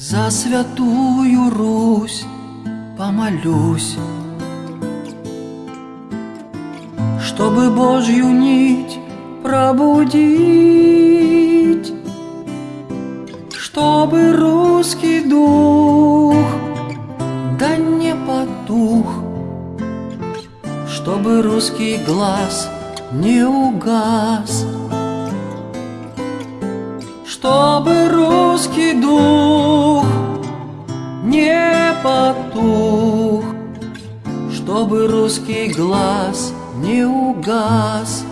За святую Русь помолюсь, Чтобы Божью нить пробудить, Чтобы русский дух да не потух, Чтобы русский глаз не угас, Чтобы русский потух, Чтобы русский глаз не угас.